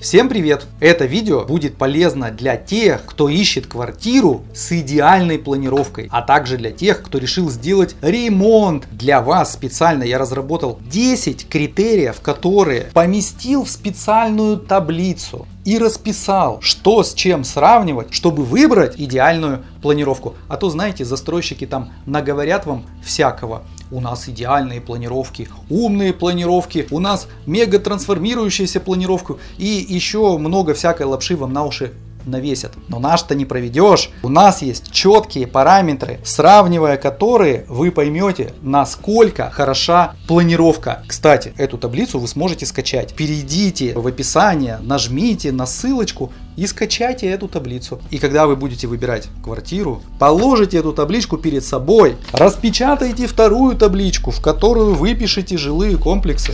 Всем привет! Это видео будет полезно для тех, кто ищет квартиру с идеальной планировкой, а также для тех, кто решил сделать ремонт. Для вас специально я разработал 10 критериев, которые поместил в специальную таблицу и расписал, что с чем сравнивать, чтобы выбрать идеальную планировку. А то, знаете, застройщики там наговорят вам всякого. У нас идеальные планировки, умные планировки, у нас мега трансформирующаяся планировка и еще много всякой лапши вам на уши навесят. Но наш-то не проведешь. У нас есть четкие параметры, сравнивая которые вы поймете, насколько хороша планировка. Кстати, эту таблицу вы сможете скачать. Перейдите в описание, нажмите на ссылочку и скачайте эту таблицу. И когда вы будете выбирать квартиру, положите эту табличку перед собой, распечатайте вторую табличку, в которую выпишите жилые комплексы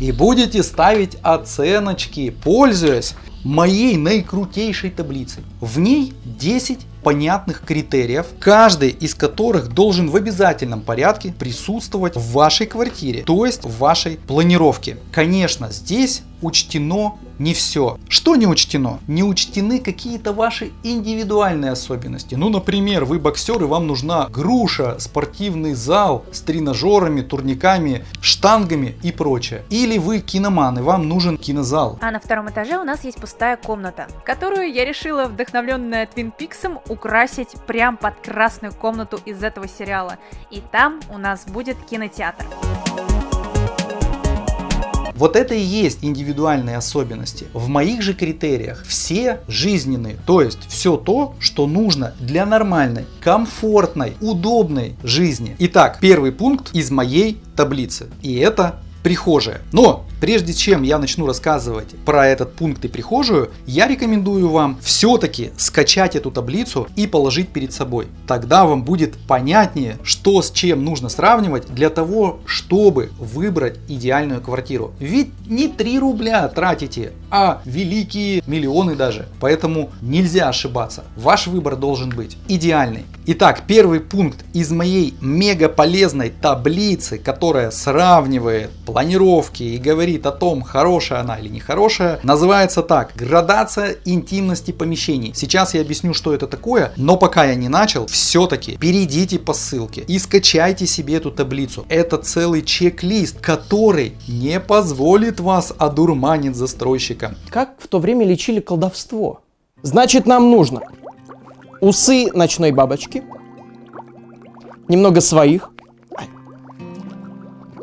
и будете ставить оценочки, пользуясь моей наикрутейшей таблицей. В ней 10 понятных критериев, каждый из которых должен в обязательном порядке присутствовать в вашей квартире, то есть в вашей планировке. Конечно, здесь учтено не все. Что не учтено? Не учтены какие-то ваши индивидуальные особенности. Ну, например, вы боксер и вам нужна груша, спортивный зал с тренажерами, турниками, штангами и прочее. Или вы киноман и вам нужен кинозал. А на втором этаже у нас есть пустая комната, которую я решила, вдохновленная Твин Пиксом, украсить прям под красную комнату из этого сериала. И там у нас будет кинотеатр. Вот это и есть индивидуальные особенности. В моих же критериях все жизненные, то есть все то, что нужно для нормальной, комфортной, удобной жизни. Итак, первый пункт из моей таблицы. И это прихожая. Но прежде чем я начну рассказывать про этот пункт и прихожую, я рекомендую вам все-таки скачать эту таблицу и положить перед собой. Тогда вам будет понятнее, что с чем нужно сравнивать для того, чтобы выбрать идеальную квартиру. Ведь не 3 рубля тратите, а великие миллионы даже. Поэтому нельзя ошибаться. Ваш выбор должен быть идеальный. Итак, первый пункт из моей мега полезной таблицы, которая сравнивает планировки и говорит о том, хорошая она или нехорошая, называется так. Градация интимности помещений. Сейчас я объясню, что это такое, но пока я не начал, все-таки перейдите по ссылке и скачайте себе эту таблицу. Это целый чек-лист, который не позволит вас одурманить застройщика. Как в то время лечили колдовство? Значит, нам нужно усы ночной бабочки, немного своих,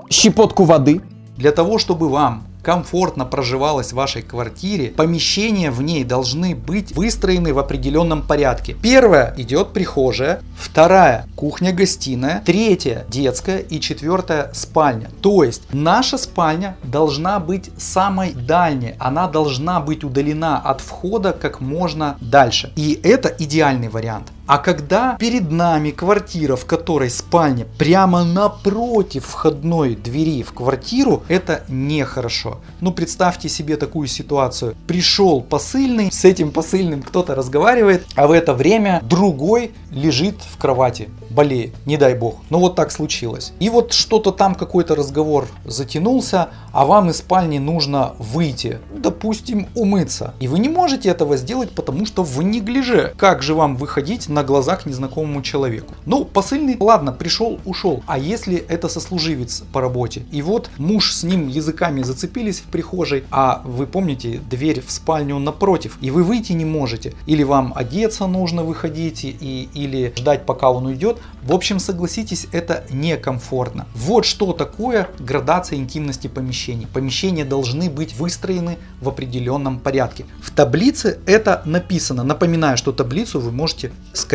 щепотку воды. Для того, чтобы вам комфортно проживалось в вашей квартире, помещения в ней должны быть выстроены в определенном порядке. Первая идет прихожая, вторая кухня-гостиная, третья детская и четвертая спальня. То есть наша спальня должна быть самой дальней, она должна быть удалена от входа как можно дальше. И это идеальный вариант. А когда перед нами квартира, в которой спальня прямо напротив входной двери в квартиру, это нехорошо. Ну представьте себе такую ситуацию. Пришел посыльный, с этим посыльным кто-то разговаривает, а в это время другой лежит в кровати болеет, не дай бог. Но вот так случилось. И вот что-то там какой-то разговор затянулся, а вам из спальни нужно выйти, допустим, умыться. И вы не можете этого сделать, потому что в неглиже. Как же вам выходить на глаза к незнакомому человеку? Ну, посыльный, ладно, пришел, ушел. А если это сослуживец по работе? И вот муж с ним языками зацепились в прихожей, а вы помните, дверь в спальню напротив, и вы выйти не можете. Или вам одеться нужно выходить, и, или ждать, пока он уйдет. В общем, согласитесь, это некомфортно. Вот что такое градация интимности помещений. Помещения должны быть выстроены в определенном порядке. В таблице это написано. Напоминаю, что таблицу вы можете скачать.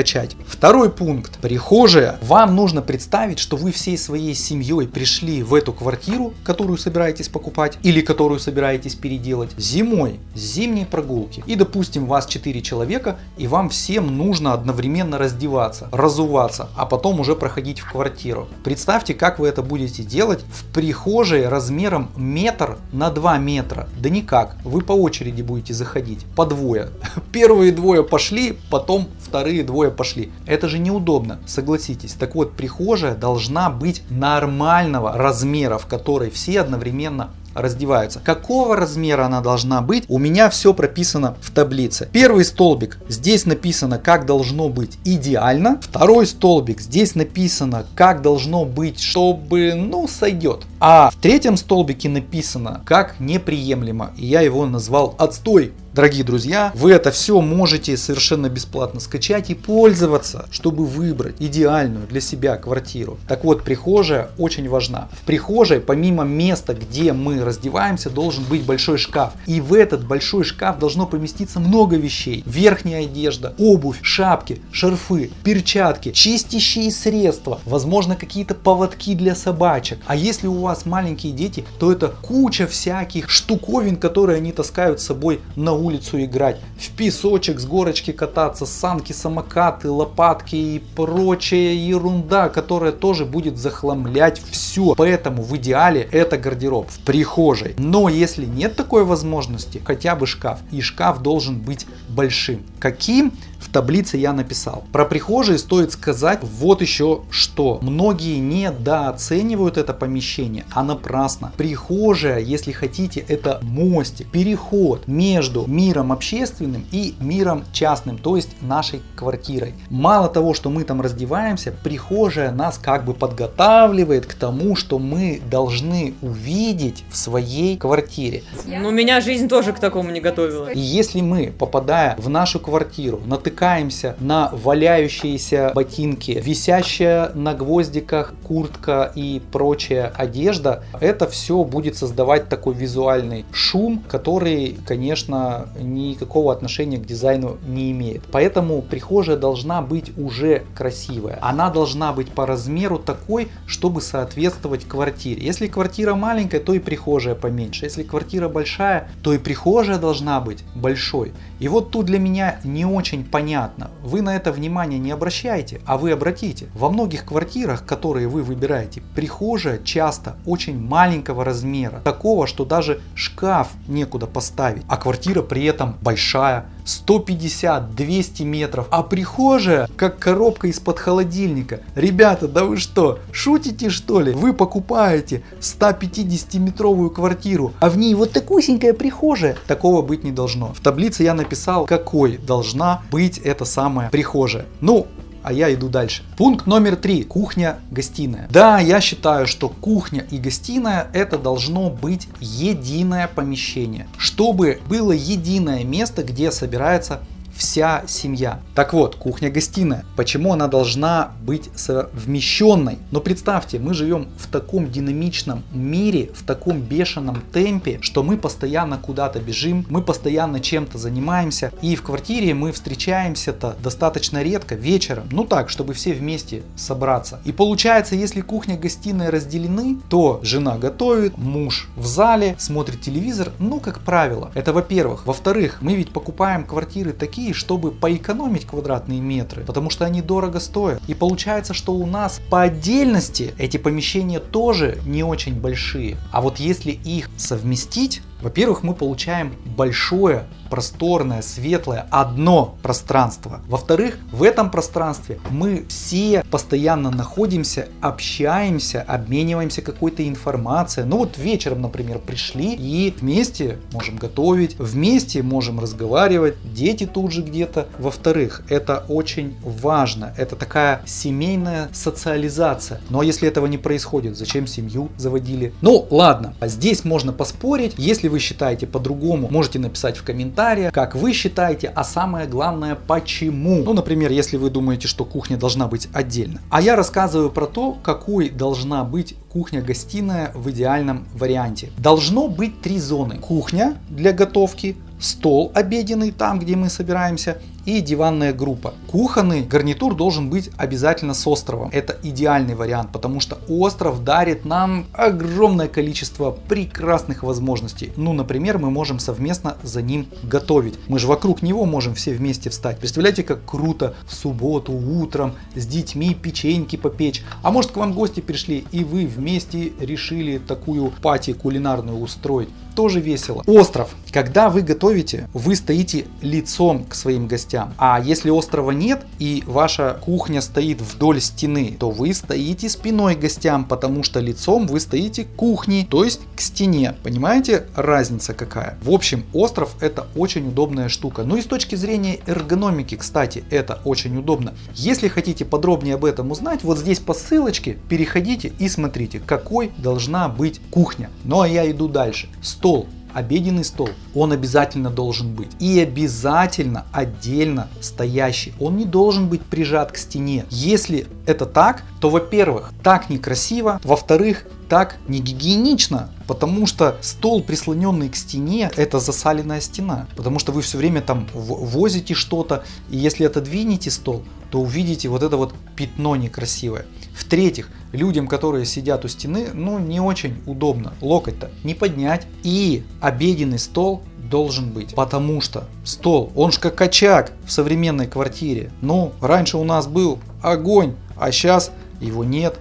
Второй пункт. Прихожая. Вам нужно представить, что вы всей своей семьей пришли в эту квартиру, которую собираетесь покупать или которую собираетесь переделать зимой, с зимней прогулки. И допустим вас 4 человека и вам всем нужно одновременно раздеваться, разуваться, а потом уже проходить в квартиру. Представьте, как вы это будете делать в прихожей размером метр на 2 метра. Да никак, вы по очереди будете заходить, по двое. Первые двое пошли, потом вторые двое пошли. Это же неудобно, согласитесь. Так вот, прихожая должна быть нормального размера, в которой все одновременно раздеваются. Какого размера она должна быть? У меня все прописано в таблице. Первый столбик, здесь написано, как должно быть идеально. Второй столбик, здесь написано, как должно быть, чтобы, ну, сойдет. А в третьем столбике написано, как неприемлемо. И я его назвал отстой. Дорогие друзья, вы это все можете совершенно бесплатно скачать и пользоваться, чтобы выбрать идеальную для себя квартиру. Так вот, прихожая очень важна. В прихожей, помимо места, где мы раздеваемся, должен быть большой шкаф. И в этот большой шкаф должно поместиться много вещей. Верхняя одежда, обувь, шапки, шарфы, перчатки, чистящие средства, возможно какие-то поводки для собачек. А если у вас маленькие дети, то это куча всяких штуковин, которые они таскают с собой на улицу играть, в песочек с горочки кататься, санки, самокаты, лопатки и прочая ерунда, которая тоже будет захламлять все. Поэтому в идеале это гардероб в прихожей. Но если нет такой возможности, хотя бы шкаф. И шкаф должен быть большим. Каким? В таблице я написал. Про прихожие стоит сказать вот еще что. Многие недооценивают это помещение, а напрасно. Прихожая, если хотите, это мостик, переход между миром общественным и миром частным, то есть нашей квартирой. Мало того, что мы там раздеваемся, прихожая нас как бы подготавливает к тому, что мы должны увидеть в своей квартире. Ну, меня жизнь тоже к такому не готовила. И если мы, попадая в нашу квартиру, натыкаемся натыкаемся на валяющиеся ботинки, висящая на гвоздиках куртка и прочая одежда, это все будет создавать такой визуальный шум, который, конечно, никакого отношения к дизайну не имеет. Поэтому прихожая должна быть уже красивая. Она должна быть по размеру такой, чтобы соответствовать квартире. Если квартира маленькая, то и прихожая поменьше. Если квартира большая, то и прихожая должна быть большой. И вот тут для меня не очень понятно, понятно. Вы на это внимание не обращаете, а вы обратите. Во многих квартирах, которые вы выбираете, прихожая часто очень маленького размера. Такого, что даже шкаф некуда поставить. А квартира при этом большая. 150-200 метров. А прихожая как коробка из-под холодильника. Ребята, да вы что, шутите что ли? Вы покупаете 150 метровую квартиру, а в ней вот такусенькая прихожая. Такого быть не должно. В таблице я написал, какой должна быть это самая прихожая. Ну, а я иду дальше. Пункт номер три. Кухня-гостиная. Да, я считаю, что кухня и гостиная это должно быть единое помещение. Чтобы было единое место, где собирается вся семья. Так вот, кухня-гостиная. Почему она должна быть совмещенной? Но представьте, мы живем в таком динамичном мире, в таком бешеном темпе, что мы постоянно куда-то бежим, мы постоянно чем-то занимаемся. И в квартире мы встречаемся-то достаточно редко, вечером. Ну так, чтобы все вместе собраться. И получается, если кухня-гостиная разделены, то жена готовит, муж в зале, смотрит телевизор. Ну, как правило. Это во-первых. Во-вторых, мы ведь покупаем квартиры такие, чтобы поэкономить квадратные метры, потому что они дорого стоят. И получается, что у нас по отдельности эти помещения тоже не очень большие. А вот если их совместить, во-первых, мы получаем большое, просторное, светлое, одно пространство. Во-вторых, в этом пространстве мы все постоянно находимся, общаемся, обмениваемся какой-то информацией. Ну вот вечером, например, пришли и вместе можем готовить, вместе можем разговаривать, дети тут же где-то. Во-вторых, это очень важно, это такая семейная социализация. Но ну, а если этого не происходит, зачем семью заводили? Ну ладно, а здесь можно поспорить, если вы считаете по-другому, можете написать в комментариях, как вы считаете, а самое главное, почему. Ну, например, если вы думаете, что кухня должна быть отдельно. А я рассказываю про то, какой должна быть кухня-гостиная в идеальном варианте. Должно быть три зоны. Кухня для готовки, стол обеденный там, где мы собираемся, и диванная группа. Кухонный гарнитур должен быть обязательно с островом. Это идеальный вариант, потому что остров дарит нам огромное количество прекрасных возможностей. Ну, например, мы можем совместно за ним готовить. Мы же вокруг него можем все вместе встать. Представляете, как круто в субботу утром с детьми печеньки попечь. А может к вам гости пришли и вы вместе решили такую пати кулинарную устроить. тоже весело. Остров. Когда вы готовите, вы стоите лицом к своим гостям. А если острова нет и ваша кухня стоит вдоль стены, то вы стоите спиной гостям, потому что лицом вы стоите к кухне, то есть к стене. Понимаете разница какая? В общем, остров это очень удобная штука. Ну и с точки зрения эргономики, кстати, это очень удобно. Если хотите подробнее об этом узнать, вот здесь по ссылочке переходите и смотрите, какой должна быть кухня. Ну а я иду дальше. Стол обеденный стол, он обязательно должен быть. И обязательно отдельно стоящий. Он не должен быть прижат к стене. Если это так, то, во-первых, так некрасиво. Во-вторых, так не гигиенично, потому что стол, прислоненный к стене, это засаленная стена, потому что вы все время там возите что-то, и если отодвинете стол, то увидите вот это вот пятно некрасивое. В-третьих, людям, которые сидят у стены, ну не очень удобно локоть-то не поднять. И обеденный стол должен быть, потому что стол, он же как очаг в современной квартире. Ну, раньше у нас был огонь, а сейчас его нет.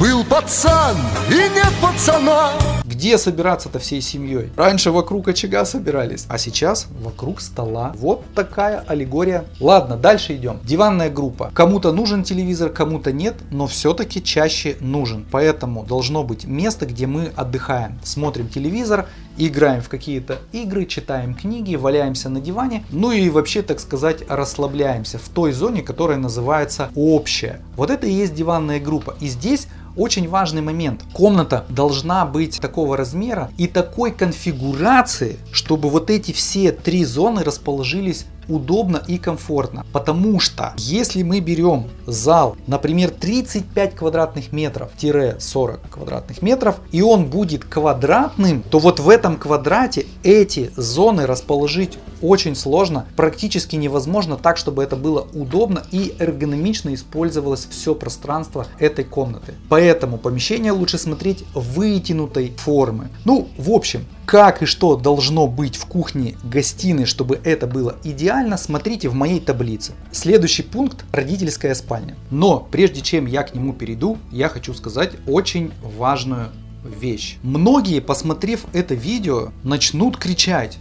Был пацан и нет пацана. Где собираться-то всей семьей? Раньше вокруг очага собирались, а сейчас вокруг стола. Вот такая аллегория. Ладно, дальше идем. Диванная группа. Кому-то нужен телевизор, кому-то нет, но все-таки чаще нужен. Поэтому должно быть место, где мы отдыхаем. Смотрим телевизор, играем в какие-то игры, читаем книги, валяемся на диване, ну и вообще, так сказать, расслабляемся в той зоне, которая называется общая. Вот это и есть диванная группа. И здесь очень важный момент. Комната должна быть такого размера и такой конфигурации, чтобы вот эти все три зоны расположились удобно и комфортно. Потому что если мы берем зал, например, 35 квадратных метров-40 квадратных метров, и он будет квадратным, то вот в этом квадрате эти зоны расположить очень сложно, практически невозможно так, чтобы это было удобно и эргономично использовалось все пространство этой комнаты. Поэтому помещение лучше смотреть вытянутой формы. Ну, в общем, как и что должно быть в кухне гостиной, чтобы это было идеально, смотрите в моей таблице. Следующий пункт – родительская спальня. Но прежде чем я к нему перейду, я хочу сказать очень важную вещь. Многие, посмотрев это видео, начнут кричать.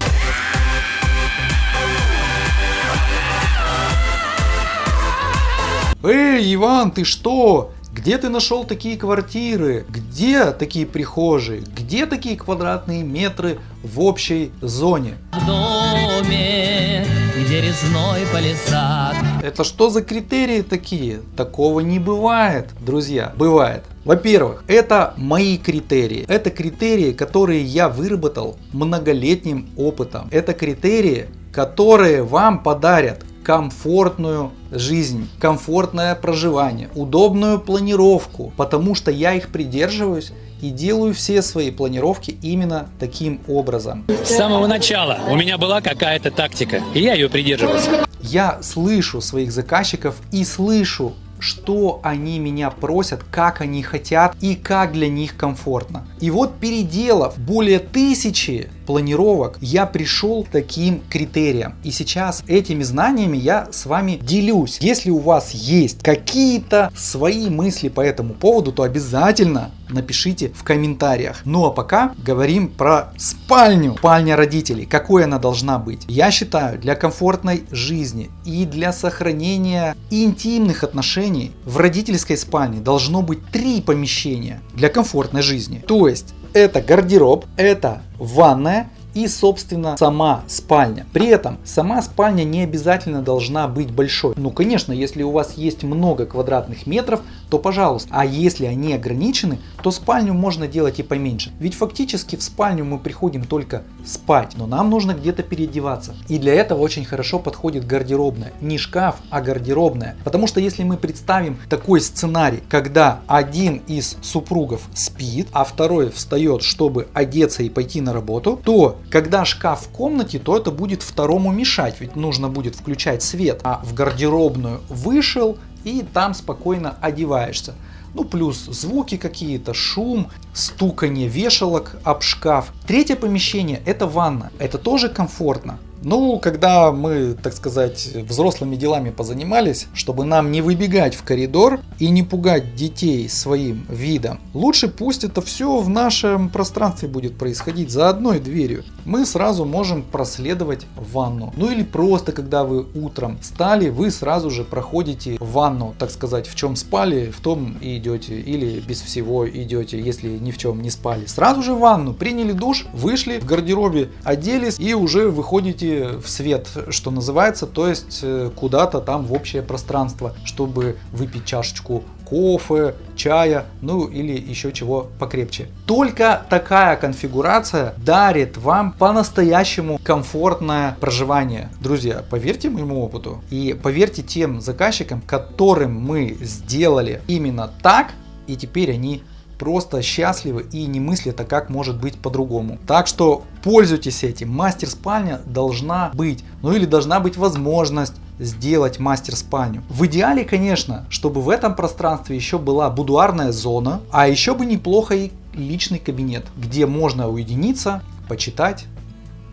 Эй, Иван, ты что? Где ты нашел такие квартиры? Где такие прихожие? Где такие квадратные метры в общей зоне? В доме, где резной палисад. Это что за критерии такие? Такого не бывает, друзья. Бывает. Во-первых, это мои критерии. Это критерии, которые я выработал многолетним опытом. Это критерии, которые вам подарят комфортную жизнь, комфортное проживание, удобную планировку, потому что я их придерживаюсь и делаю все свои планировки именно таким образом. С самого начала у меня была какая-то тактика, и я ее придерживался. Я слышу своих заказчиков и слышу что они меня просят, как они хотят и как для них комфортно. И вот переделав более тысячи планировок, я пришел к таким критериям. И сейчас этими знаниями я с вами делюсь. Если у вас есть какие-то свои мысли по этому поводу, то обязательно напишите в комментариях. Ну а пока говорим про спальню. Спальня родителей. Какой она должна быть? Я считаю, для комфортной жизни и для сохранения интимных отношений в родительской спальне должно быть три помещения для комфортной жизни. То есть это гардероб, это ванная и, собственно, сама спальня. При этом сама спальня не обязательно должна быть большой. Ну, конечно, если у вас есть много квадратных метров, то пожалуйста. А если они ограничены, то спальню можно делать и поменьше. Ведь фактически в спальню мы приходим только спать, но нам нужно где-то переодеваться. И для этого очень хорошо подходит гардеробная. Не шкаф, а гардеробная. Потому что если мы представим такой сценарий, когда один из супругов спит, а второй встает, чтобы одеться и пойти на работу, то когда шкаф в комнате, то это будет второму мешать, ведь нужно будет включать свет. А в гардеробную вышел и там спокойно одеваешься. Ну, плюс звуки какие-то, шум, стуканье вешалок об шкаф. Третье помещение – это ванна. Это тоже комфортно. Ну, когда мы, так сказать, взрослыми делами позанимались, чтобы нам не выбегать в коридор и не пугать детей своим видом, лучше пусть это все в нашем пространстве будет происходить за одной дверью. Мы сразу можем проследовать в ванну. Ну или просто, когда вы утром встали, вы сразу же проходите в ванну, так сказать, в чем спали, в том и идете. Или без всего идете, если ни в чем не спали. Сразу же в ванну, приняли душ, вышли в гардеробе, оделись и уже выходите в свет, что называется, то есть э, куда-то там в общее пространство, чтобы выпить чашечку кофе, чая, ну или еще чего покрепче. Только такая конфигурация дарит вам по-настоящему комфортное проживание. Друзья, поверьте моему опыту и поверьте тем заказчикам, которым мы сделали именно так, и теперь они просто счастливы и не мыслят, а как может быть по-другому. Так что пользуйтесь этим. Мастер спальня должна быть, ну или должна быть возможность сделать мастер спальню. В идеале, конечно, чтобы в этом пространстве еще была будуарная зона, а еще бы неплохо и личный кабинет, где можно уединиться, почитать,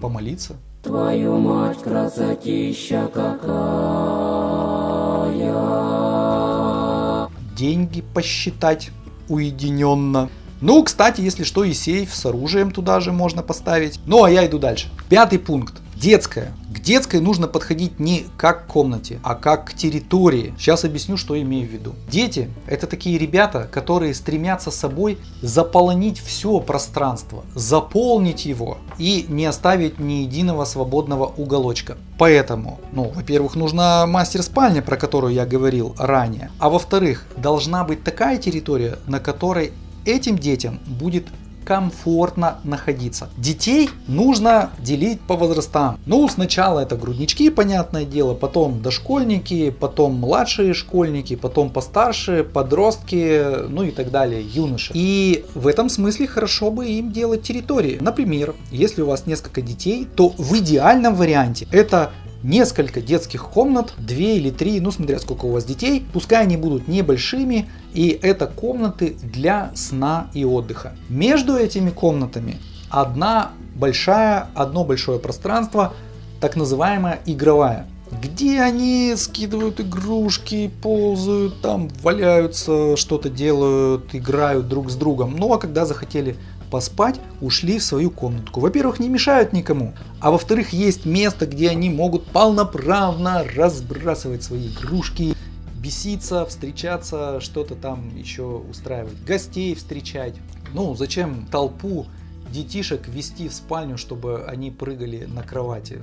помолиться. Твою мать, красотища какая! Деньги посчитать уединенно. Ну, кстати, если что, и сейф с оружием туда же можно поставить. Ну, а я иду дальше. Пятый пункт. Детская. К детской нужно подходить не как к комнате, а как к территории. Сейчас объясню, что имею в виду. Дети – это такие ребята, которые стремятся собой заполонить все пространство, заполнить его и не оставить ни единого свободного уголочка. Поэтому, ну, во-первых, нужна мастер-спальня, про которую я говорил ранее. А во-вторых, должна быть такая территория, на которой этим детям будет комфортно находиться. Детей нужно делить по возрастам. Ну, сначала это груднички, понятное дело, потом дошкольники, потом младшие школьники, потом постарше, подростки, ну и так далее, юноши. И в этом смысле хорошо бы им делать территории. Например, если у вас несколько детей, то в идеальном варианте это несколько детских комнат, 2 или 3, ну смотря сколько у вас детей, пускай они будут небольшими, и это комнаты для сна и отдыха. Между этими комнатами одна большая, одно большое пространство, так называемая игровая где они скидывают игрушки, ползают, там валяются, что-то делают, играют друг с другом. Ну а когда захотели поспать, ушли в свою комнатку. Во-первых, не мешают никому, а во-вторых, есть место, где они могут полноправно разбрасывать свои игрушки, беситься, встречаться, что-то там еще устраивать, гостей встречать. Ну, зачем толпу детишек вести в спальню, чтобы они прыгали на кровати?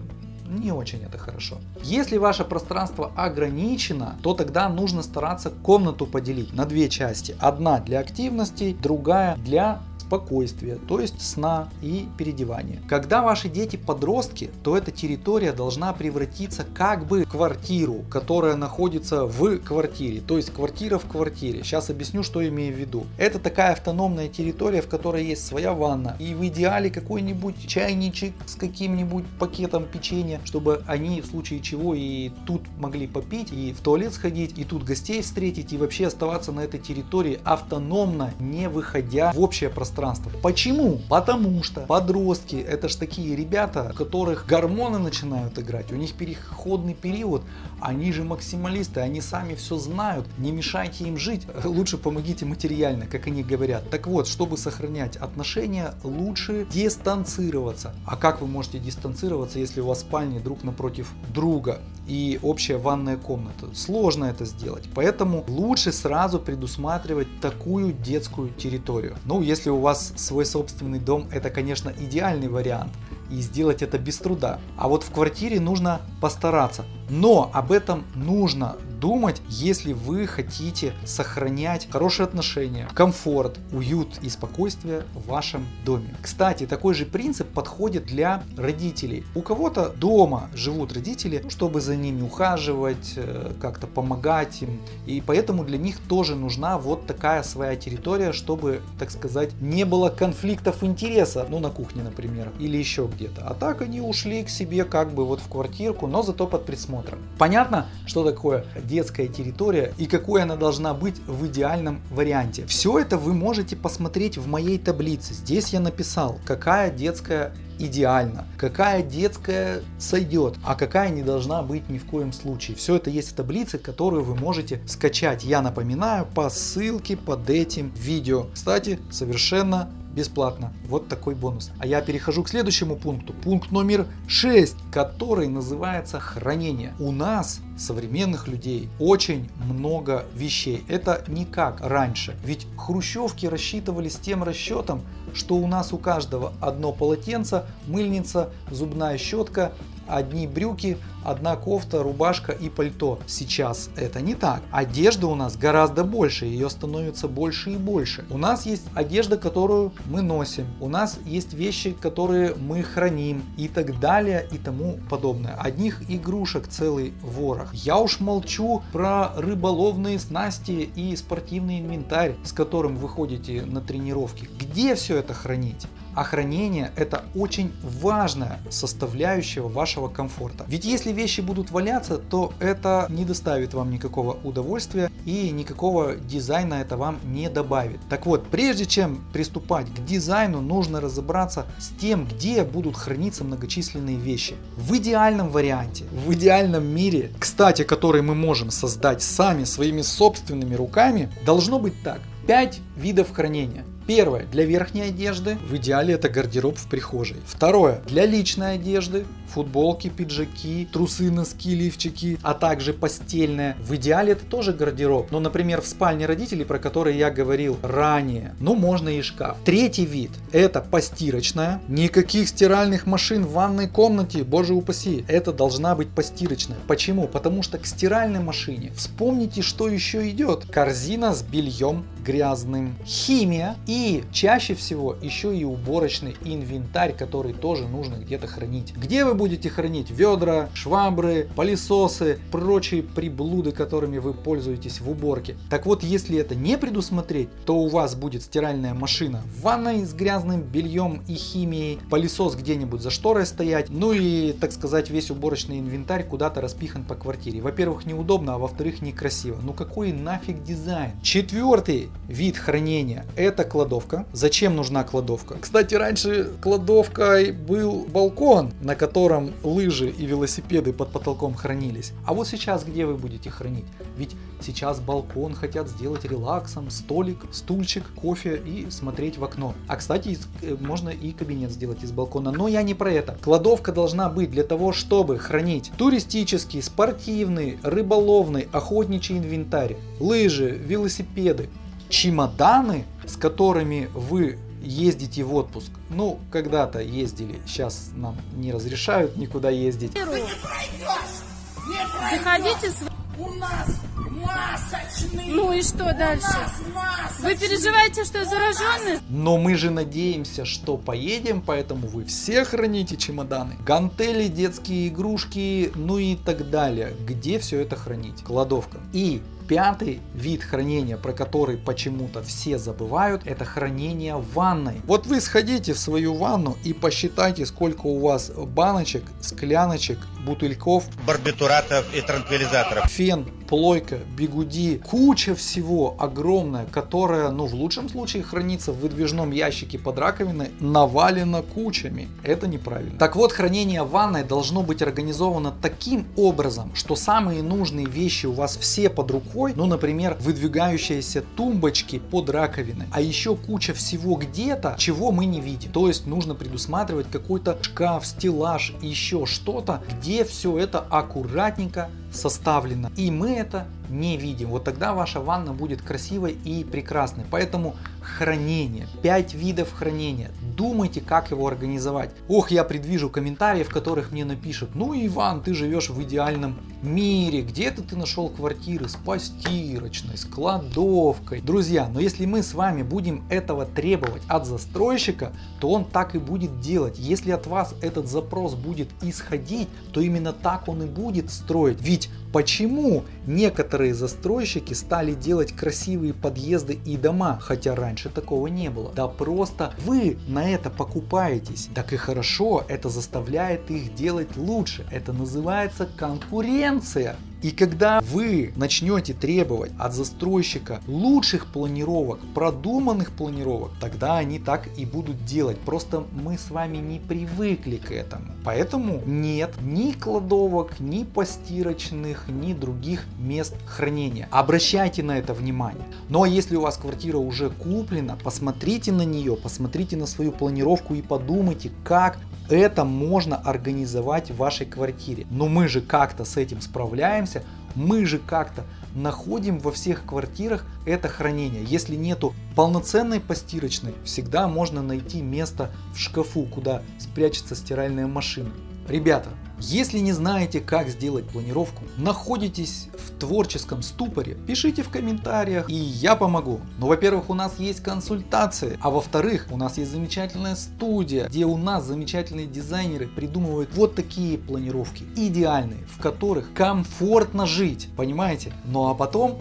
не очень это хорошо. Если ваше пространство ограничено, то тогда нужно стараться комнату поделить на две части. Одна для активностей, другая для спокойствия, то есть сна и переодевания. Когда ваши дети подростки, то эта территория должна превратиться как бы в квартиру, которая находится в квартире, то есть квартира в квартире. Сейчас объясню, что имею в виду. Это такая автономная территория, в которой есть своя ванна и в идеале какой-нибудь чайничек с каким-нибудь пакетом печенья, чтобы они в случае чего и тут могли попить, и в туалет сходить, и тут гостей встретить, и вообще оставаться на этой территории автономно, не выходя в общее пространство пространство. Почему? Потому что подростки это ж такие ребята, у которых гормоны начинают играть, у них переходный период, они же максималисты, они сами все знают, не мешайте им жить, лучше помогите материально, как они говорят. Так вот, чтобы сохранять отношения, лучше дистанцироваться. А как вы можете дистанцироваться, если у вас спальни друг напротив друга и общая ванная комната? Сложно это сделать, поэтому лучше сразу предусматривать такую детскую территорию. Ну, если у вас свой собственный дом, это, конечно, идеальный вариант. И сделать это без труда. А вот в квартире нужно постараться. Но об этом нужно думать, если вы хотите сохранять хорошие отношения, комфорт, уют и спокойствие в вашем доме. Кстати, такой же принцип подходит для родителей. У кого-то дома живут родители, чтобы за ними ухаживать, э, как-то помогать им. И поэтому для них тоже нужна вот такая своя территория, чтобы, так сказать, не было конфликтов интереса, ну на кухне, например, или еще где-то. А так они ушли к себе как бы вот в квартирку, но зато под присмотром. Понятно, что такое детская территория и какой она должна быть в идеальном варианте. Все это вы можете посмотреть в моей таблице. Здесь я написал, какая детская идеально, какая детская сойдет, а какая не должна быть ни в коем случае. Все это есть в таблице, которую вы можете скачать. Я напоминаю по ссылке под этим видео. Кстати, совершенно бесплатно. Вот такой бонус. А я перехожу к следующему пункту. Пункт номер 6, который называется хранение. У нас, современных людей, очень много вещей. Это не как раньше. Ведь хрущевки рассчитывались тем расчетом, что у нас у каждого одно полотенце, мыльница, зубная щетка одни брюки, одна кофта, рубашка и пальто. Сейчас это не так. Одежда у нас гораздо больше, ее становится больше и больше. У нас есть одежда, которую мы носим, у нас есть вещи, которые мы храним и так далее и тому подобное. Одних игрушек целый ворох. Я уж молчу про рыболовные снасти и спортивный инвентарь, с которым вы ходите на тренировки. Где все это хранить? А хранение это очень важная составляющая вашего комфорта. Ведь если вещи будут валяться, то это не доставит вам никакого удовольствия и никакого дизайна это вам не добавит. Так вот, прежде чем приступать к дизайну, нужно разобраться с тем, где будут храниться многочисленные вещи. В идеальном варианте, в идеальном мире, кстати, который мы можем создать сами своими собственными руками, должно быть так. 5 видов хранения. Первое, для верхней одежды, в идеале это гардероб в прихожей. Второе, для личной одежды, футболки, пиджаки, трусы, носки, лифчики, а также постельное. В идеале это тоже гардероб, но, например, в спальне родителей, про которые я говорил ранее, ну можно и шкаф. Третий вид, это постирочная. Никаких стиральных машин в ванной комнате, боже упаси, это должна быть постирочная. Почему? Потому что к стиральной машине, вспомните, что еще идет. Корзина с бельем грязным, химия и чаще всего еще и уборочный инвентарь, который тоже нужно где-то хранить. Где вы будете хранить ведра, швабры, пылесосы, прочие приблуды, которыми вы пользуетесь в уборке. Так вот, если это не предусмотреть, то у вас будет стиральная машина в ванной с грязным бельем и химией, пылесос где-нибудь за шторой стоять, ну и, так сказать, весь уборочный инвентарь куда-то распихан по квартире. Во-первых, неудобно, а во-вторых, некрасиво. Ну какой нафиг дизайн? Четвертый вид хранения это кладовка. Зачем нужна кладовка? Кстати, раньше кладовкой был балкон, на котором лыжи и велосипеды под потолком хранились. А вот сейчас где вы будете хранить? Ведь сейчас балкон хотят сделать релаксом, столик, стульчик, кофе и смотреть в окно. А кстати, э, можно и кабинет сделать из балкона, но я не про это. Кладовка должна быть для того, чтобы хранить туристический, спортивный, рыболовный, охотничий инвентарь, лыжи, велосипеды, чемоданы, с которыми вы ездите в отпуск. Ну, когда-то ездили, сейчас нам не разрешают никуда ездить. Заходите с... У нас масочный! Ну и что дальше? Вы переживаете, что зараженный? Но мы же надеемся, что поедем, поэтому вы все храните чемоданы. Гантели, детские игрушки, ну и так далее. Где все это хранить? Кладовка. И Пятый вид хранения, про который почему-то все забывают, это хранение в ванной. Вот вы сходите в свою ванну и посчитайте, сколько у вас баночек, скляночек, бутыльков, барбитуратов и транквилизаторов. Фен, плойка, бигуди, куча всего огромная, которая, ну в лучшем случае хранится в выдвижном ящике под раковиной, навалена кучами. Это неправильно. Так вот, хранение ванной должно быть организовано таким образом, что самые нужные вещи у вас все под рукой ну, например, выдвигающиеся тумбочки под раковиной, а еще куча всего где-то, чего мы не видим. То есть нужно предусматривать какой-то шкаф, стеллаж, еще что-то, где все это аккуратненько составлено. И мы это не видим. Вот тогда ваша ванна будет красивой и прекрасной. Поэтому хранение. 5 видов хранения. Думайте, как его организовать. Ох, я предвижу комментарии, в которых мне напишут, ну Иван, ты живешь в идеальном мире, где-то ты нашел квартиры с постирочной, с кладовкой. Друзья, но если мы с вами будем этого требовать от застройщика, то он так и будет делать. Если от вас этот запрос будет исходить, то именно так он и будет строить. Ведь Почему некоторые застройщики стали делать красивые подъезды и дома, хотя раньше такого не было? Да просто вы на это покупаетесь. Так и хорошо, это заставляет их делать лучше. Это называется конкуренция. И когда вы начнете требовать от застройщика лучших планировок, продуманных планировок, тогда они так и будут делать. Просто мы с вами не привыкли к этому. Поэтому нет ни кладовок, ни постирочных, ни других мест хранения. Обращайте на это внимание. Но если у вас квартира уже куплена, посмотрите на нее, посмотрите на свою планировку и подумайте, как это можно организовать в вашей квартире. Но мы же как-то с этим справляемся, мы же как-то находим во всех квартирах это хранение. Если нету полноценной постирочной, всегда можно найти место в шкафу, куда спрячется стиральная машина. Ребята, если не знаете, как сделать планировку, находитесь в творческом ступоре, пишите в комментариях, и я помогу. Но, во-первых, у нас есть консультации, а во-вторых, у нас есть замечательная студия, где у нас замечательные дизайнеры придумывают вот такие планировки, идеальные, в которых комфортно жить, понимаете? Ну а потом,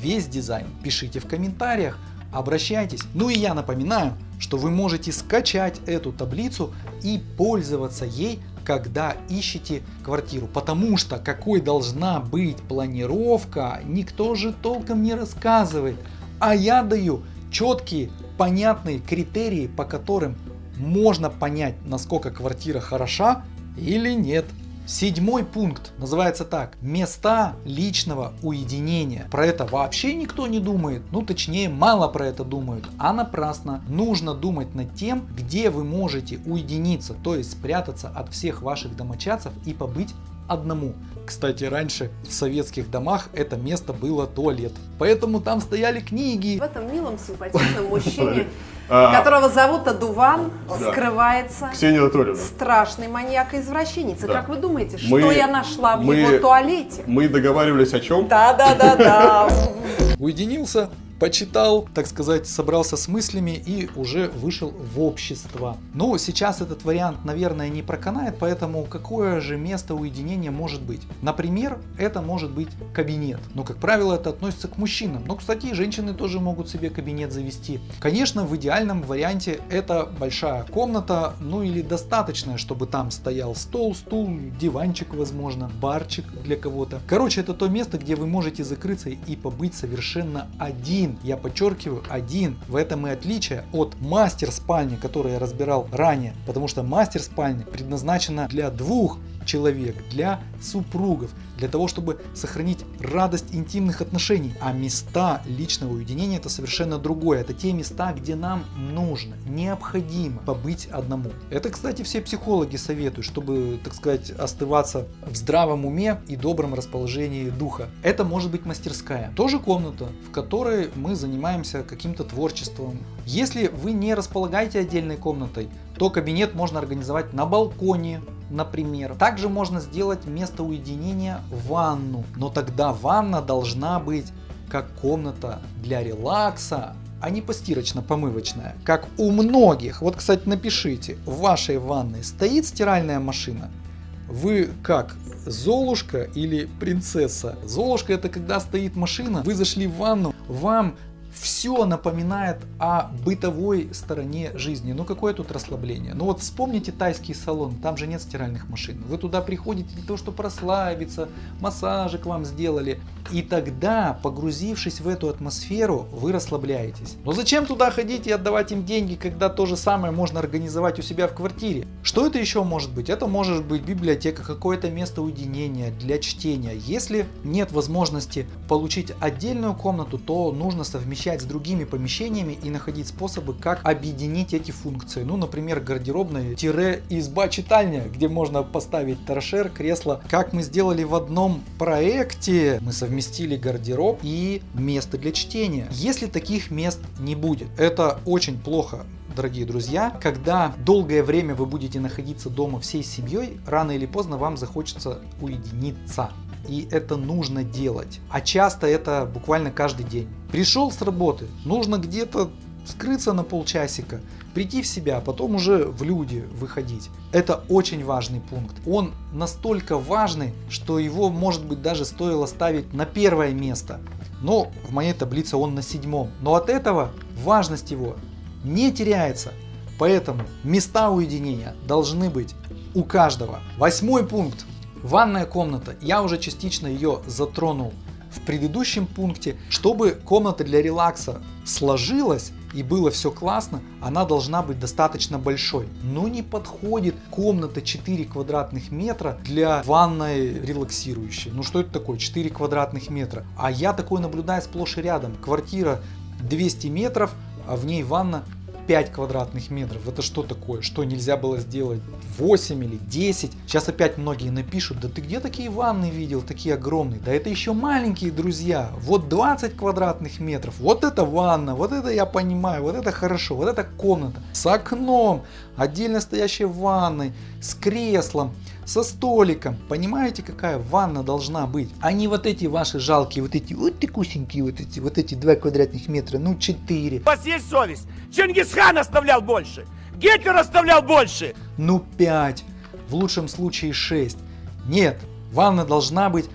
весь дизайн пишите в комментариях, обращайтесь. Ну и я напоминаю, что вы можете скачать эту таблицу и пользоваться ей, когда ищете квартиру. Потому что какой должна быть планировка, никто же толком не рассказывает. А я даю четкие, понятные критерии, по которым можно понять, насколько квартира хороша или нет. Седьмой пункт называется так. Места личного уединения. Про это вообще никто не думает. Ну точнее мало про это думают. А напрасно. Нужно думать над тем, где вы можете уединиться. То есть спрятаться от всех ваших домочадцев и побыть одному. Кстати, раньше в советских домах это место было туалет. Поэтому там стояли книги. В этом милом симпатичном мужчине которого зовут Адуван, да. скрывается Ксения Анатольевна. страшный маньяк и извращенец. Да. Как вы думаете, мы, что я нашла в мы, его туалете? Мы договаривались о чем? Да-да-да-да. Уединился, почитал, так сказать, собрался с мыслями и уже вышел в общество. Но сейчас этот вариант, наверное, не проканает, поэтому какое же место уединения может быть? Например, это может быть кабинет. Но, как правило, это относится к мужчинам. Но, кстати, женщины тоже могут себе кабинет завести. Конечно, в идеальном варианте это большая комната, ну или достаточная, чтобы там стоял стол, стул, диванчик, возможно, барчик для кого-то. Короче, это то место, где вы можете закрыться и побыть совершенно один один, я подчеркиваю, один. В этом и отличие от мастер спальни, который я разбирал ранее, потому что мастер спальня предназначена для двух человек, для супругов, для того, чтобы сохранить радость интимных отношений. А места личного уединения это совершенно другое. Это те места, где нам нужно, необходимо побыть одному. Это, кстати, все психологи советуют, чтобы, так сказать, остываться в здравом уме и добром расположении духа. Это может быть мастерская. Тоже комната, в которой мы занимаемся каким-то творчеством. Если вы не располагаете отдельной комнатой, то кабинет можно организовать на балконе, например. Также можно сделать место уединения ванну, но тогда ванна должна быть как комната для релакса, а не постирочно-помывочная, как у многих. Вот, кстати, напишите, в вашей ванной стоит стиральная машина? Вы как, Золушка или принцесса? Золушка это когда стоит машина, вы зашли в ванну, вам все напоминает о бытовой стороне жизни. Ну какое тут расслабление? Ну вот вспомните тайский салон, там же нет стиральных машин. Вы туда приходите для того, чтобы расслабиться, массажик вам сделали. И тогда, погрузившись в эту атмосферу, вы расслабляетесь. Но зачем туда ходить и отдавать им деньги, когда то же самое можно организовать у себя в квартире? Что это еще может быть? Это может быть библиотека, какое-то место уединения для чтения. Если нет возможности получить отдельную комнату, то нужно совмещать совмещать с другими помещениями и находить способы, как объединить эти функции. Ну, например, гардеробная-изба-читальня, где можно поставить торшер, кресло. Как мы сделали в одном проекте, мы совместили гардероб и место для чтения. Если таких мест не будет, это очень плохо дорогие друзья, когда долгое время вы будете находиться дома всей семьей, рано или поздно вам захочется уединиться и это нужно делать. А часто это буквально каждый день. Пришел с работы, нужно где-то скрыться на полчасика, прийти в себя, а потом уже в люди выходить. Это очень важный пункт. Он настолько важный, что его может быть даже стоило ставить на первое место. Но в моей таблице он на седьмом. Но от этого важность его не теряется. Поэтому места уединения должны быть у каждого. Восьмой пункт. Ванная комната. Я уже частично ее затронул в предыдущем пункте. Чтобы комната для релакса сложилась и было все классно, она должна быть достаточно большой. Но не подходит комната 4 квадратных метра для ванной релаксирующей. Ну что это такое 4 квадратных метра? А я такое наблюдаю сплошь и рядом. Квартира 200 метров, а в ней ванна 5 квадратных метров. Это что такое? Что нельзя было сделать 8 или 10? Сейчас опять многие напишут, да ты где такие ванны видел, такие огромные? Да это еще маленькие, друзья. Вот 20 квадратных метров. Вот это ванна, вот это я понимаю, вот это хорошо, вот это комната. С окном, отдельно стоящей ванной, с креслом со столиком. Понимаете, какая ванна должна быть? А не вот эти ваши жалкие, вот эти вот такусенькие, вот эти, вот эти 2 квадратных метра, ну 4. У вас есть совесть? Чингисхан оставлял больше, Гитлер оставлял больше. Ну 5, в лучшем случае 6. Нет, ванна должна быть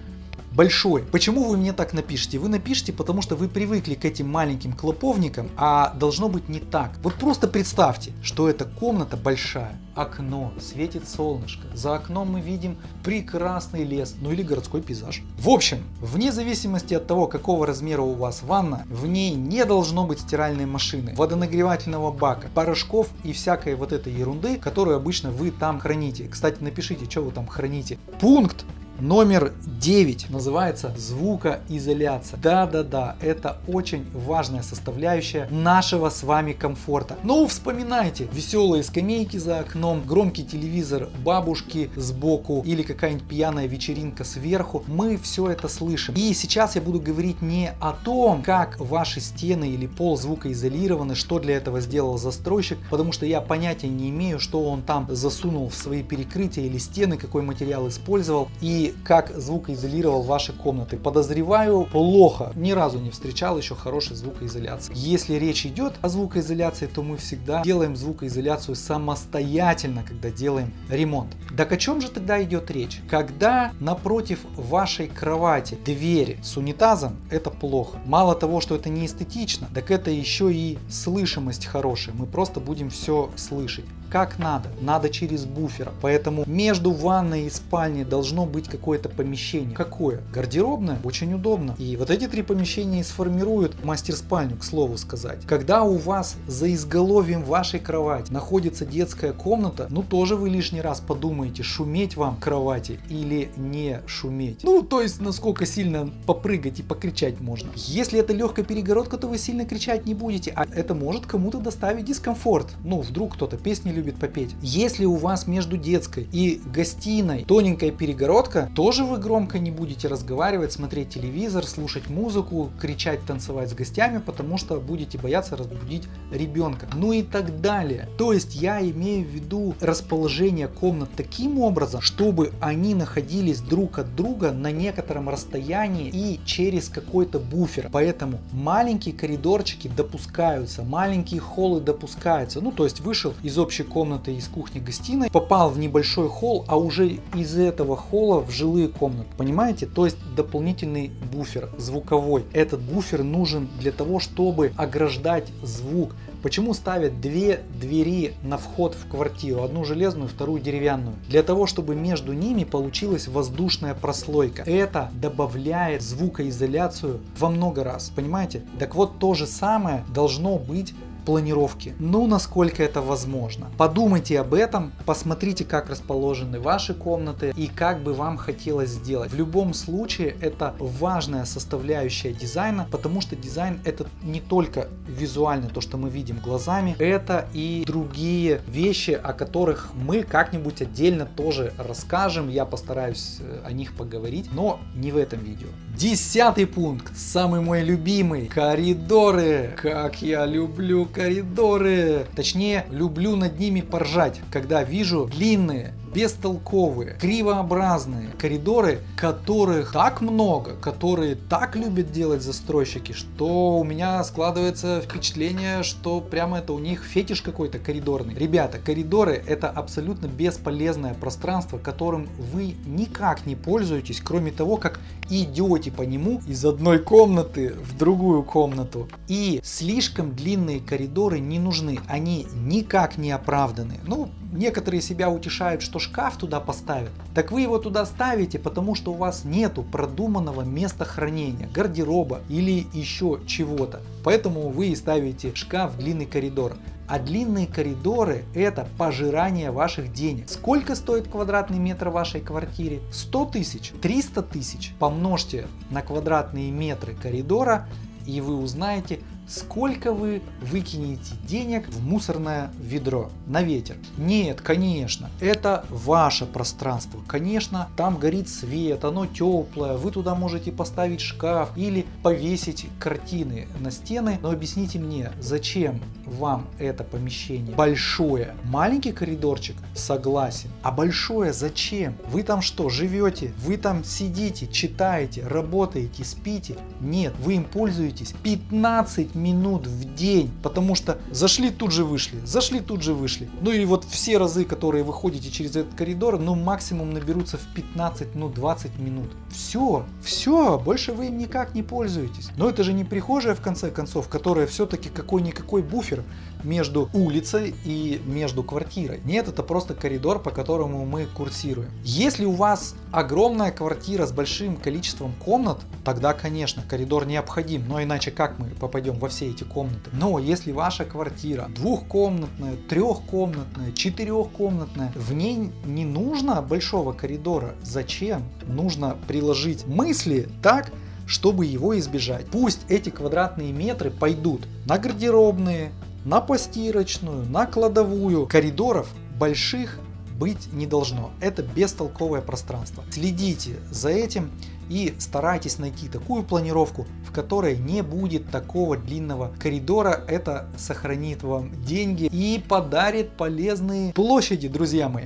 большой. Почему вы мне так напишите? Вы напишите, потому что вы привыкли к этим маленьким клоповникам, а должно быть не так. Вот просто представьте, что эта комната большая. Окно, светит солнышко. За окном мы видим прекрасный лес, ну или городской пейзаж. В общем, вне зависимости от того, какого размера у вас ванна, в ней не должно быть стиральной машины, водонагревательного бака, порошков и всякой вот этой ерунды, которую обычно вы там храните. Кстати, напишите, что вы там храните. Пункт Номер 9 называется звукоизоляция. Да-да-да, это очень важная составляющая нашего с вами комфорта. Ну, вспоминайте, веселые скамейки за окном, громкий телевизор бабушки сбоку или какая-нибудь пьяная вечеринка сверху. Мы все это слышим. И сейчас я буду говорить не о том, как ваши стены или пол звукоизолированы, что для этого сделал застройщик, потому что я понятия не имею, что он там засунул в свои перекрытия или стены, какой материал использовал. И как звукоизолировал ваши комнаты. Подозреваю, плохо. Ни разу не встречал еще хорошей звукоизоляции. Если речь идет о звукоизоляции, то мы всегда делаем звукоизоляцию самостоятельно, когда делаем ремонт. Так о чем же тогда идет речь? Когда напротив вашей кровати двери с унитазом, это плохо. Мало того, что это не эстетично, так это еще и слышимость хорошая. Мы просто будем все слышать как надо, надо через буфер. Поэтому между ванной и спальней должно быть какое-то помещение. Какое? Гардеробное? Очень удобно. И вот эти три помещения и сформируют мастер-спальню, к слову сказать. Когда у вас за изголовьем вашей кровати находится детская комната, ну тоже вы лишний раз подумаете, шуметь вам кровати или не шуметь. Ну, то есть, насколько сильно попрыгать и покричать можно. Если это легкая перегородка, то вы сильно кричать не будете, а это может кому-то доставить дискомфорт. Ну, вдруг кто-то песни любит любит попеть. Если у вас между детской и гостиной тоненькая перегородка, тоже вы громко не будете разговаривать, смотреть телевизор, слушать музыку, кричать, танцевать с гостями, потому что будете бояться разбудить ребенка. Ну и так далее. То есть я имею в виду расположение комнат таким образом, чтобы они находились друг от друга на некотором расстоянии и через какой-то буфер. Поэтому маленькие коридорчики допускаются, маленькие холлы допускаются. Ну то есть вышел из общей комнаты из кухни-гостиной, попал в небольшой холл, а уже из этого холла в жилые комнаты. Понимаете? То есть дополнительный буфер звуковой. Этот буфер нужен для того, чтобы ограждать звук. Почему ставят две двери на вход в квартиру, одну железную, вторую деревянную? Для того, чтобы между ними получилась воздушная прослойка. Это добавляет звукоизоляцию во много раз, понимаете? Так вот, то же самое должно быть планировки. Ну, насколько это возможно. Подумайте об этом, посмотрите, как расположены ваши комнаты и как бы вам хотелось сделать. В любом случае, это важная составляющая дизайна, потому что дизайн это не только визуально то, что мы видим глазами, это и другие вещи, о которых мы как-нибудь отдельно тоже расскажем. Я постараюсь э, о них поговорить, но не в этом видео. Десятый пункт, самый мой любимый, коридоры. Как я люблю коридоры. Точнее, люблю над ними поржать, когда вижу длинные бестолковые, кривообразные коридоры, которых так много, которые так любят делать застройщики, что у меня складывается впечатление, что прямо это у них фетиш какой-то коридорный. Ребята, коридоры это абсолютно бесполезное пространство, которым вы никак не пользуетесь, кроме того, как идете по нему из одной комнаты в другую комнату. И слишком длинные коридоры не нужны, они никак не оправданы. Ну, некоторые себя утешают, что шкаф туда поставят. Так вы его туда ставите, потому что у вас нету продуманного места хранения, гардероба или еще чего-то. Поэтому вы и ставите шкаф в длинный коридор. А длинные коридоры это пожирание ваших денег. Сколько стоит квадратный метр в вашей квартире? 100 тысяч? 300 тысяч? Помножьте на квадратные метры коридора и вы узнаете, сколько вы выкинете денег в мусорное ведро на ветер. Нет, конечно, это ваше пространство. Конечно, там горит свет, оно теплое, вы туда можете поставить шкаф или повесить картины на стены. Но объясните мне, зачем вам это помещение большое? Маленький коридорчик? Согласен. А большое зачем? Вы там что, живете? Вы там сидите, читаете, работаете, спите? Нет, вы им пользуетесь 15 минут в день, потому что зашли тут же вышли, зашли тут же вышли. Ну и вот все разы, которые вы ходите через этот коридор, ну максимум наберутся в 15, ну 20 минут. Все, все, больше вы им никак не пользуетесь. Но это же не прихожая в конце концов, которая все-таки какой-никакой буфер между улицей и между квартирой. Нет, это просто коридор, по которому мы курсируем. Если у вас огромная квартира с большим количеством комнат, тогда, конечно, коридор необходим, но иначе как мы попадем во все эти комнаты. Но если ваша квартира двухкомнатная, трехкомнатная, четырехкомнатная, в ней не нужно большого коридора. Зачем? Нужно приложить мысли так, чтобы его избежать. Пусть эти квадратные метры пойдут на гардеробные, на постирочную, на кладовую. Коридоров больших быть не должно. Это бестолковое пространство. Следите за этим и старайтесь найти такую планировку, в которой не будет такого длинного коридора. Это сохранит вам деньги и подарит полезные площади, друзья мои.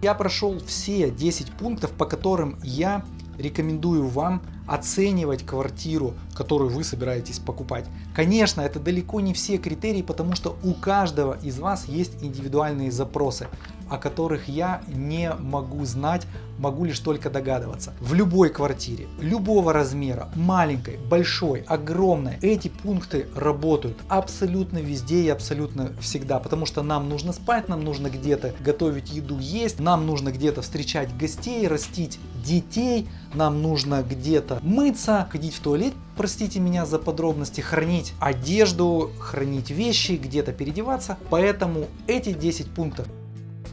Я прошел все 10 пунктов, по которым я рекомендую вам оценивать квартиру, которую вы собираетесь покупать. Конечно, это далеко не все критерии, потому что у каждого из вас есть индивидуальные запросы о которых я не могу знать, могу лишь только догадываться. В любой квартире, любого размера, маленькой, большой, огромной, эти пункты работают абсолютно везде и абсолютно всегда, потому что нам нужно спать, нам нужно где-то готовить еду, есть, нам нужно где-то встречать гостей, растить детей, нам нужно где-то мыться, ходить в туалет, простите меня за подробности, хранить одежду, хранить вещи, где-то переодеваться. Поэтому эти 10 пунктов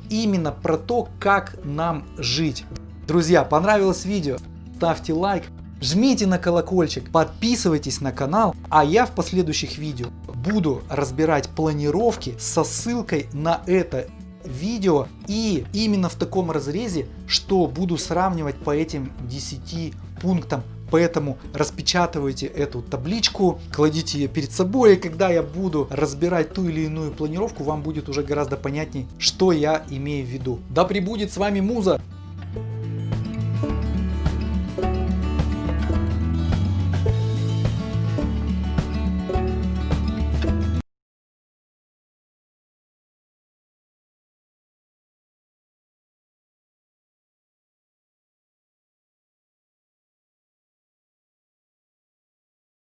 именно про то, как нам жить. Друзья, понравилось видео? Ставьте лайк, жмите на колокольчик, подписывайтесь на канал, а я в последующих видео буду разбирать планировки со ссылкой на это видео и именно в таком разрезе, что буду сравнивать по этим 10 пунктам Поэтому распечатывайте эту табличку, кладите ее перед собой, и когда я буду разбирать ту или иную планировку, вам будет уже гораздо понятнее, что я имею в виду. Да пребудет с вами Муза!